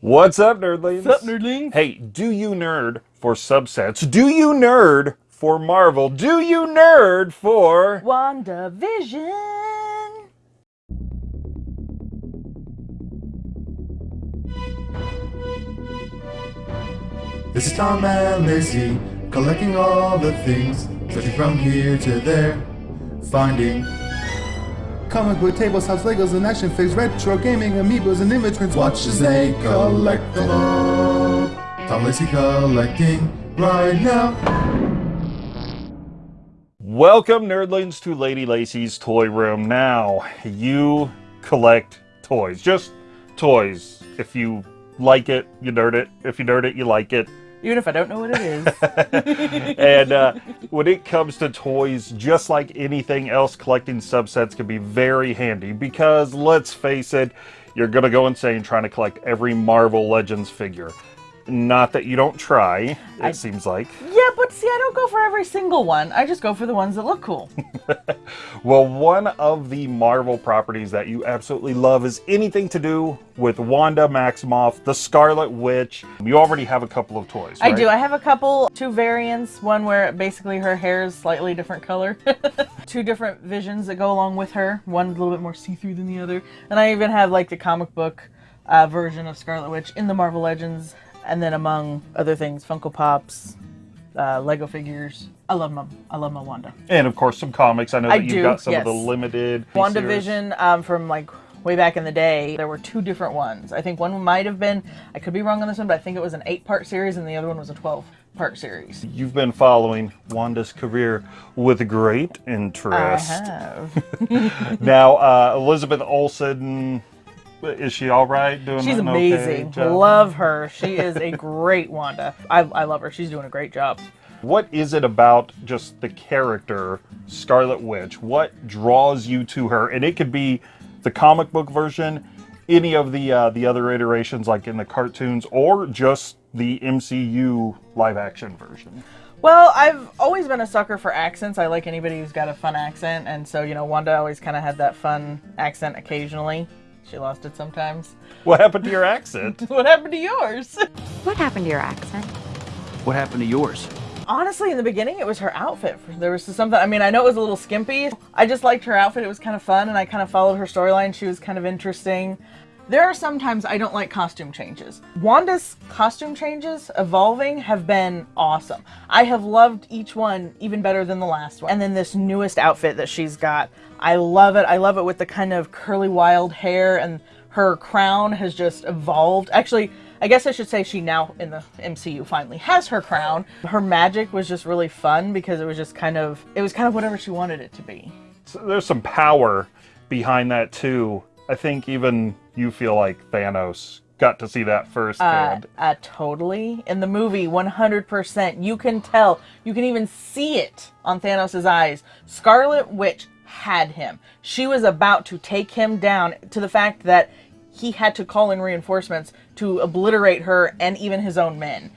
What's up, nerdlings? What's up, nerdlings? Hey, do you nerd for subsets? Do you nerd for Marvel? Do you nerd for... WandaVision. This is Tom and Lacey, collecting all the things, searching from here to there, finding comic book tables, house Legos, and action figures, retro gaming, amiibos, and immigrants. Watch as they collect them all. Tom Lacey collecting right now. Welcome, nerdlings, to Lady Lacey's Toy Room. Now, you collect toys. Just toys. If you like it, you nerd it. If you nerd it, you like it. Even if I don't know what it is. and uh, when it comes to toys, just like anything else, collecting subsets can be very handy because let's face it, you're going to go insane trying to collect every Marvel Legends figure. Not that you don't try, it I- seems like. yeah, but see, I don't go for every single one. I just go for the ones that look cool. Well, one of the Marvel properties that you absolutely love is anything to do with Wanda Maximoff, the Scarlet Witch. You already have a couple of toys, I do. I have a couple, two variants. One where basically her hair is slightly different color. two different visions that go along with her. One a little bit more see-through than the other. And I even have like the comic book uh, version of Scarlet Witch in the Marvel Legends. And then among other things, Funko Pops, uh, Lego figures. I love my, I love my Wanda. And of course, some comics. I know I that you've do, got some of the limited. WandaVision um, from like way back in the day, there were two different ones. I think one might have been, I could be wrong on this one, but I think it was an eight part series and the other one was a 12 part series. You've been following Wanda's career with great interest. I have. Now, uh, Elizabeth Olsen, is she all right? Doing She's an okay amazing. job? love her. She is a great Wanda. I, I love her. She's doing a great job. What is it about just the character Scarlet Witch? What draws you to her? And it could be the comic book version, any of the uh, the other iterations, like in the cartoons, or just the MCU live action version. Well, I've always been a sucker for accents. I like anybody who's got a fun accent. And so, you know, Wanda always kind of had that fun accent occasionally. She lost it sometimes. What happened to your accent? What happened to yours? What happened to your accent? What happened to yours? Honestly, in the beginning, it was her outfit. There was something, I mean, I know it was a little skimpy. I just liked her outfit. It was kind of fun, and I kind of followed her storyline. She was kind of interesting. There are sometimes I don't like costume changes. Wanda's costume changes, evolving, have been awesome. I have loved each one even better than the last one. And then this newest outfit that she's got, I love it. I love it with the kind of curly wild hair, and her crown has just evolved. Actually, I guess I should say she now in the MCU finally has her crown. Her magic was just really fun because it was just kind of it was kind of whatever she wanted it to be. So there's some power behind that too. I think even you feel like Thanos got to see that Uh, firsthand. uh, totally. In the movie, 100%. You can tell. You can even see it on Thanos' eyes. Scarlet Witch had him. She was about to take him down to the fact that he had to call in reinforcements to obliterate her and even his own men.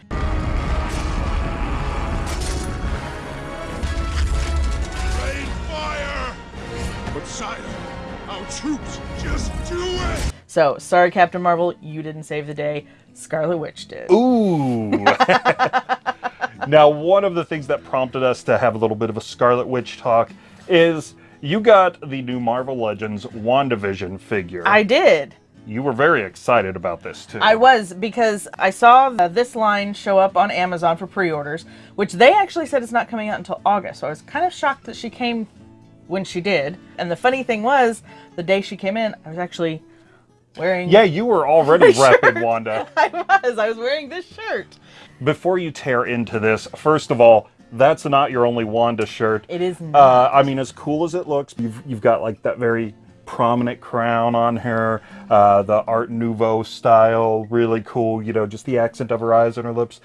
Rain fire! But sire, our troops just do it! So, sorry, Captain Marvel, you didn't save the day. Scarlet Witch did. Ooh. now, one of the things that prompted us to have a little bit of a Scarlet Witch talk is you got the new Marvel Legends WandaVision figure. I did. you were very excited about this too. I was because I saw this line show up on Amazon for pre-orders, which they actually said it's not coming out until August. So I was kind of shocked that she came when she did. And the funny thing was, the day she came in, I was actually wearing. Yeah, you were already repping Wanda. I was. I was wearing this shirt. Before you tear into this, first of all, that's not your only Wanda shirt. It is not. Uh, I mean, as cool as it looks, you've, you've got like that very prominent crown on her, uh, the Art Nouveau style, really cool, you know, just the accent of her eyes and her lips.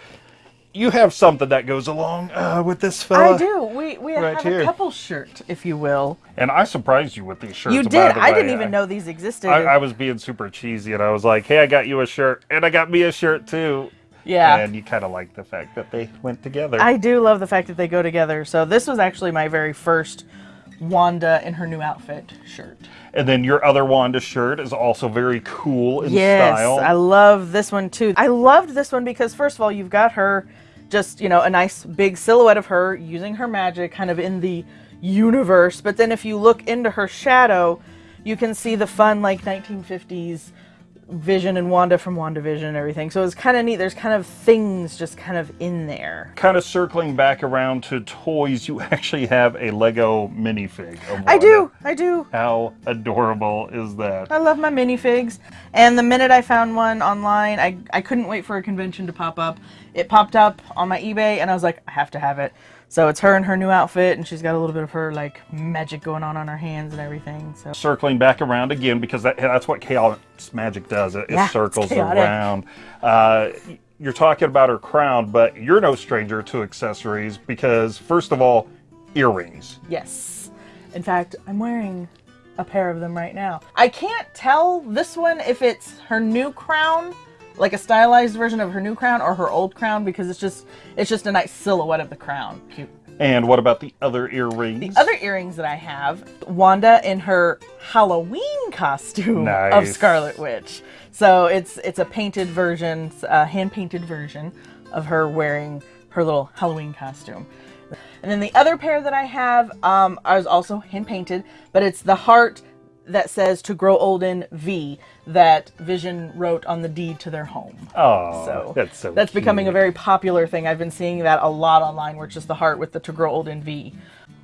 You have something that goes along uh, with this fella. I do. We we right have here. a couple shirt, if you will. And I surprised you with these shirts. you did. I way. didn't even know these existed. I, I was being super cheesy and I was like, hey, I got you a shirt and I got me a shirt too. yeah. And you kind of like the fact that they went together. I do love the fact that they go together. So this was actually my very first Wanda in her new outfit shirt. And then your other Wanda shirt is also very cool in Yes, style. I love this one too. I loved this one because first of all, you've got her just, you know, a nice big silhouette of her using her magic kind of in the universe. But then if you look into her shadow, you can see the fun like 1950s Vision and Wanda from WandaVision and everything. So it's kind of neat. There's kind of things just kind of in there. kind of circling back around to toys, you actually have a Lego minifig. Of I do. I do. How adorable is that? I love my minifigs. And the minute I found one online, I, I couldn't wait for a convention to pop up. It popped up on my eBay, and I was like, I have to have it. So it's her in her new outfit, and she's got a little bit of her like magic going on on her hands and everything. So Circling back around again because that, that's what chaos magic does. It, it Yeah, it's circles around. Uh, you're talking about her crown, but you're no stranger to accessories because, first of all, earrings. yes, in fact, I'm wearing a pair of them right now. I can't tell this one if it's her new crown, like a stylized version of her new crown, or her old crown because it's just it's just a nice silhouette of the crown. Cute. And what about the other earrings? The other earrings that I have, Wanda in her Halloween costume of Scarlet Witch. So it's it's a painted version, a hand painted version of her wearing her little Halloween costume. And then the other pair that I have um, is also hand painted, but it's the heart that says "To grow old in V" that Vision wrote on the deed to their home. Oh, So that's so that's becoming a very popular thing. I've been seeing that a lot online, where it's just the heart with the "To grow old in V."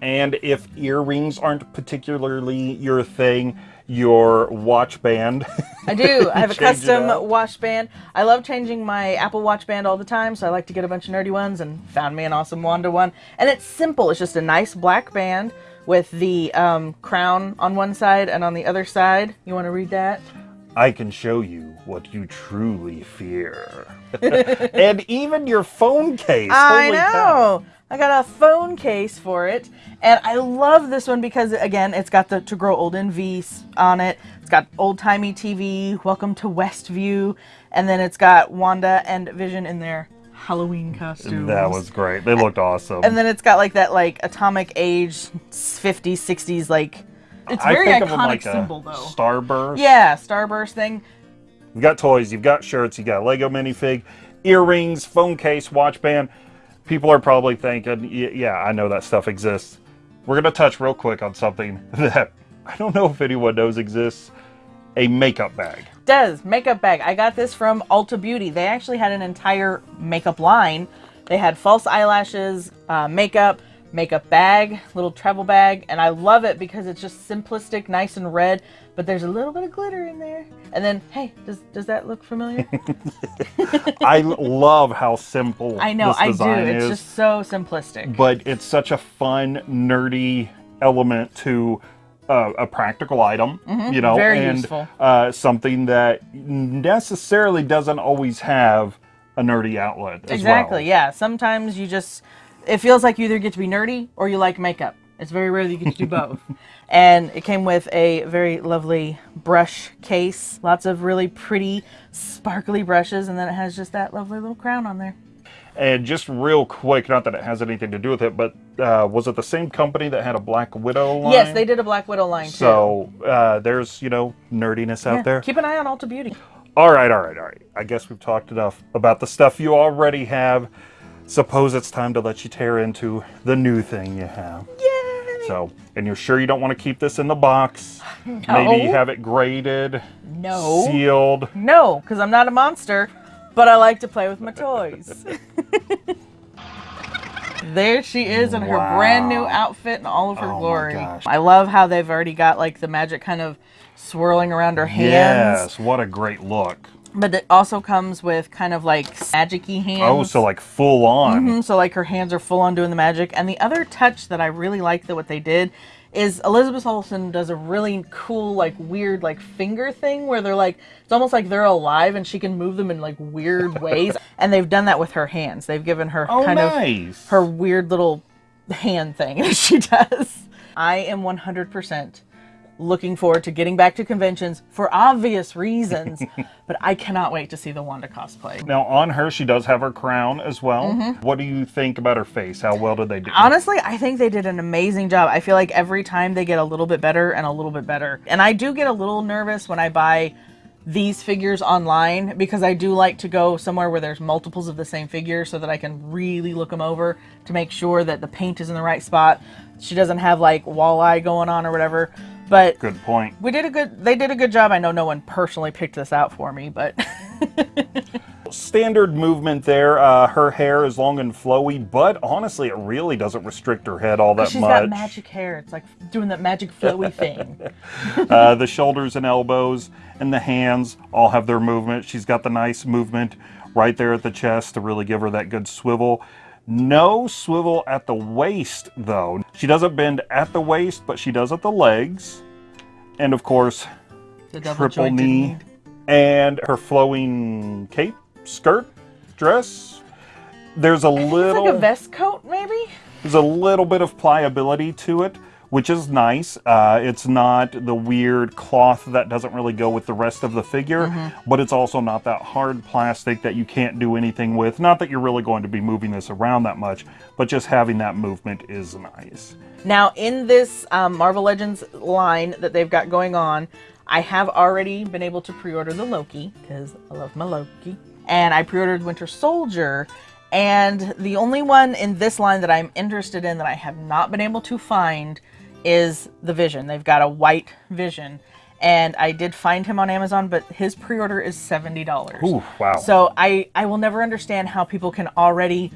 And if earrings aren't particularly your thing, your watch band. I do. I have a custom watch band. I love changing my Apple Watch band all the time, so I like to get a bunch of nerdy ones and found me an awesome Wanda one. And it's simple. It's just a nice black band with the um, crown on one side and on the other side. You want to read that? I can show you what you truly fear. and even your phone case. I Holy cow. know. I got a phone case for it, and I love this one because again, it's got the "To Grow Old in V" on it. It's got old timey TV. Welcome to Westview, and then it's got Wanda and Vision in their Halloween costumes. That was great. They looked awesome. And then it's got like that like atomic age 50s 60s like it's I very think of iconic them like symbol a though. Starburst. Yeah, starburst thing. You've got toys, you've got shirts, you got Lego minifig, earrings, phone case, watch band. People are probably thinking, yeah, I know that stuff exists. We're going to touch real quick on something that I don't know if anyone knows exists a makeup bag. Does makeup bag. I got this from Ulta Beauty. They actually had an entire makeup line. They had false eyelashes, uh, makeup, makeup bag, little travel bag, and I love it because it's just simplistic, nice and red, but there's a little bit of glitter in there. And then, hey, does does that look familiar? I love how simple I know, this I do. It's is. just so simplistic. but it's such a fun, nerdy element to uh, a practical item, you know, very and. Uh, something that necessarily doesn't always have a nerdy outlet. As Exactly. well. Yeah. Sometimes you just it feels like you either get to be nerdy or you like makeup. It's very rare that you get to do both. and it came with a very lovely brush case, lots of really pretty sparkly brushes, and then it has just that lovely little crown on there. And just real quick, not that it has anything to do with it, but uh, was it the same company that had a Black Widow line? Yes, they did a Black Widow line too. So uh, there's, you know, nerdiness out Yeah, there. Keep an eye on Ulta Beauty. All right, all right, all right. I guess we've talked enough about the stuff you already have. Suppose it's time to let you tear into the new thing you have. Yay! So, and you're sure you don't want to keep this in the box? Maybe you have it graded, No. sealed. No, because I'm not a monster, but I like to play with my toys. there she is in her brand new outfit and all of her Oh my glory. gosh. I love how they've already got like the magic kind of swirling around her hands. Yes, what a great look. But it also comes with kind of like magic-y hands. Oh, so like full on. Mhm, so like her hands are full on doing the magic. And the other touch that I really like that what they did is Elizabeth Olsen does a really cool like weird like finger thing where they're like it's almost like they're alive and she can move them in like weird ways. and they've done that with her hands. They've given her Oh, kind nice. of her weird little hand thing that she does. I am 100% looking forward to getting back to conventions for obvious reasons. but I cannot wait to see the Wanda cosplay. Now, on her, she does have her crown as well. Mm-hmm. What do you think about her face? How well did they do? Honestly, I think they did an amazing job. I feel like every time they get a little bit better and a little bit better. And I do get a little nervous when I buy these figures online because I do like to go somewhere where there's multiples of the same figure so that I can really look them over to make sure that the paint is in the right spot. She doesn't have like walleye going on or whatever. But Good point. we did a good they did a good job. I know no one personally picked this out for me, but Standard movement there. Uh, her hair is long and flowy, but honestly, it really doesn't restrict her head all that she's much. She's got magic hair. It's like doing that magic flowy thing. uh, the shoulders and elbows and the hands all have their movement. She's got the nice movement right there at the chest to really give her that good swivel. No swivel at the waist, though. She doesn't bend at the waist, but she does at the legs. And of course, The triple knee. And her flowing cape, skirt, dress. There's a It's little like a vest coat, maybe? there's a little bit of pliability to it, which is nice. Uh, it's not the weird cloth that doesn't really go with the rest of the figure, but it's also not that hard plastic that you can't do anything with. Not that you're really going to be moving this around that much, but just having that movement is nice. Now, in this um, Marvel Legends line that they've got going on, I have already been able to pre order the Loki, because I love my Loki. And I pre ordered Winter Soldier. And the only one in this line that I'm interested in that I have not been able to find is the Vision. They've got a white Vision. And I did find him on Amazon, but his pre order is $70. Ooh, wow. So I, I will never understand how people can already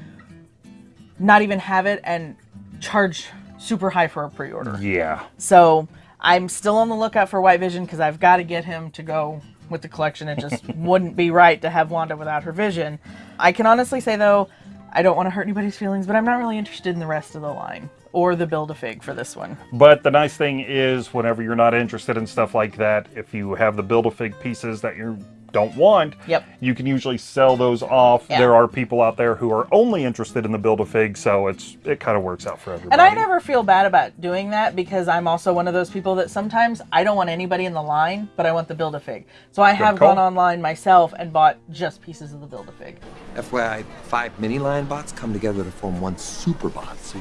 not even have it and charge super high for a pre-order. yeah. So I'm still on the lookout for White Vision because I've got to get him to go with the collection. It just wouldn't be right to have Wanda without her vision. I can honestly say though, I don't want to hurt anybody's feelings, but I'm not really interested in the rest of the line or the build a fig for this one. But the nice thing is, whenever you're not interested in stuff like that, if you have the Build-A-Fig pieces that you don't want, Yep. you can usually sell those off. Yeah. There are people out there who are only interested in the Build-A-Fig, so it's it kind of works out for everybody. And I never feel bad about doing that because I'm also one of those people that sometimes I don't want anybody in the line, but I want the build a fig. So I have call. gone online myself and bought just pieces of the build a fig. FYI, five mini lion bots come together to form one super bot. So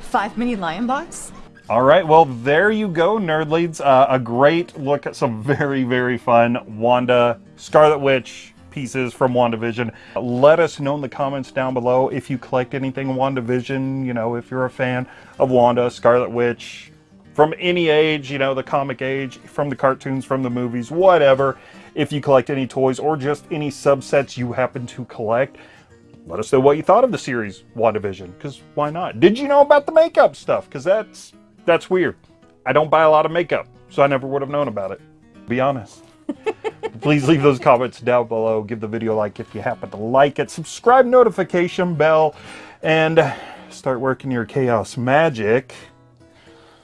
Five mini lion bots? All right, well, there you go, nerdleads. Uh, a great look at some very, very fun Wanda Scarlet Witch pieces from WandaVision. Let us know in the comments down below if you collect anything WandaVision, you know, if you're a fan of Wanda, Scarlet Witch, from any age, you know, the comic age, from the cartoons, from the movies, whatever. If you collect any toys or just any subsets you happen to collect, let us know what you thought of the series WandaVision, because why not? Did you know about the makeup stuff? Because that's that's weird. I don't buy a lot of makeup, so I never would have known about it. Be honest. Please leave those comments down below. Give the video a like if you happen to like it. Subscribe, notification bell, and start working your chaos magic.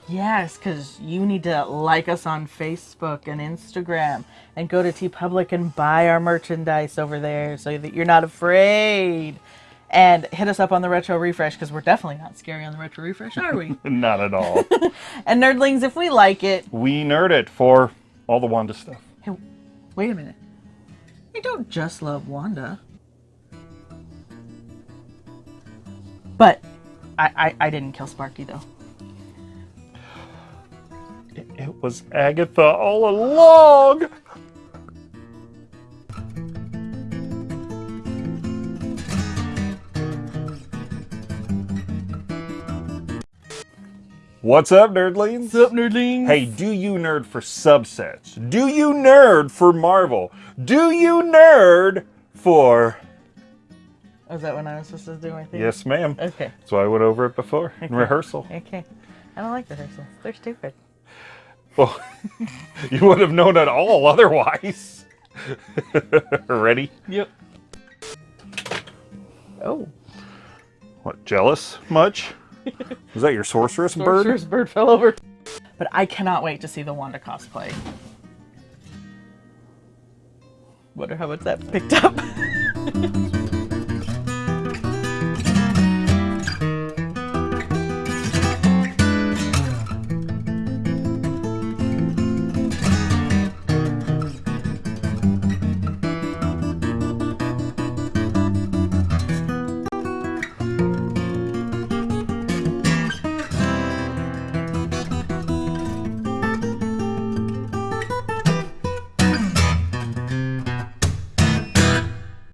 Yes, because you need to like us on Facebook and Instagram and go to TeePublic and buy our merchandise over there so that you're not afraid. And hit us up on the Retro Refresh because we're definitely not scary on the Retro Refresh, are we? Not at all. and Nerdlings, if we like it, we nerd it for all the Wanda stuff. Hey, wait a minute. We don't just love Wanda. But I, I, I didn't kill Sparky though. It, it was Agatha all along. What's up, nerdlings? What's up, Nerdlings? Hey, do you nerd for subsets? Do you nerd for Marvel? Do you nerd for. Oh, was that when I was supposed to do my thing? Yes, ma'am. Okay. That's why I went over it before in rehearsal. Okay. I don't like rehearsals. They're stupid. Well, you would have known it all otherwise. Ready? Yep. Oh. What, jealous much? Was that your sorceress bird? Sorcerer's bird fell over. But I cannot wait to see the Wanda cosplay. Wonder how much that picked up.